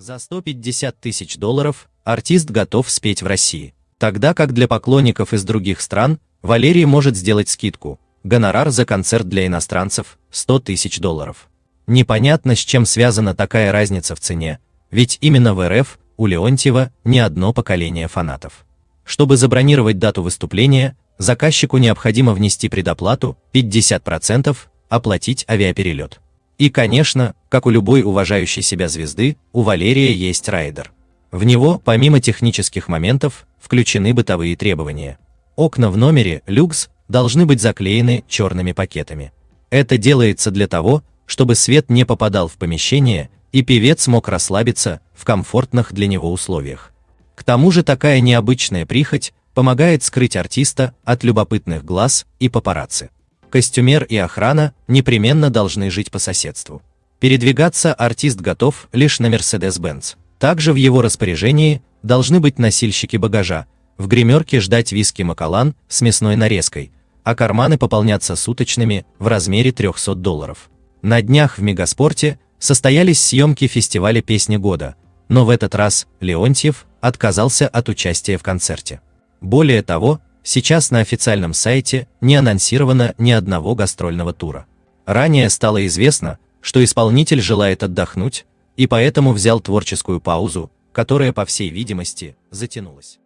За 150 тысяч долларов артист готов спеть в России. Тогда как для поклонников из других стран Валерий может сделать скидку. Гонорар за концерт для иностранцев – 100 тысяч долларов. Непонятно, с чем связана такая разница в цене, ведь именно в РФ у Леонтьева не одно поколение фанатов. Чтобы забронировать дату выступления, заказчику необходимо внести предоплату 50%, оплатить авиаперелет. И, конечно, как у любой уважающей себя звезды, у Валерия есть райдер. В него, помимо технических моментов, включены бытовые требования. Окна в номере люкс должны быть заклеены черными пакетами. Это делается для того, чтобы свет не попадал в помещение и певец мог расслабиться в комфортных для него условиях. К тому же такая необычная прихоть помогает скрыть артиста от любопытных глаз и папарацци. Костюмер и охрана непременно должны жить по соседству. Передвигаться артист готов лишь на Mercedes-Benz. Также в его распоряжении должны быть носильщики багажа, в гримерке ждать виски Макалан с мясной нарезкой, а карманы пополняться суточными в размере 300 долларов. На днях в Мегаспорте состоялись съемки фестиваля «Песни года», но в этот раз Леонтьев отказался от участия в концерте. Более того, сейчас на официальном сайте не анонсировано ни одного гастрольного тура. Ранее стало известно, что исполнитель желает отдохнуть, и поэтому взял творческую паузу, которая, по всей видимости, затянулась.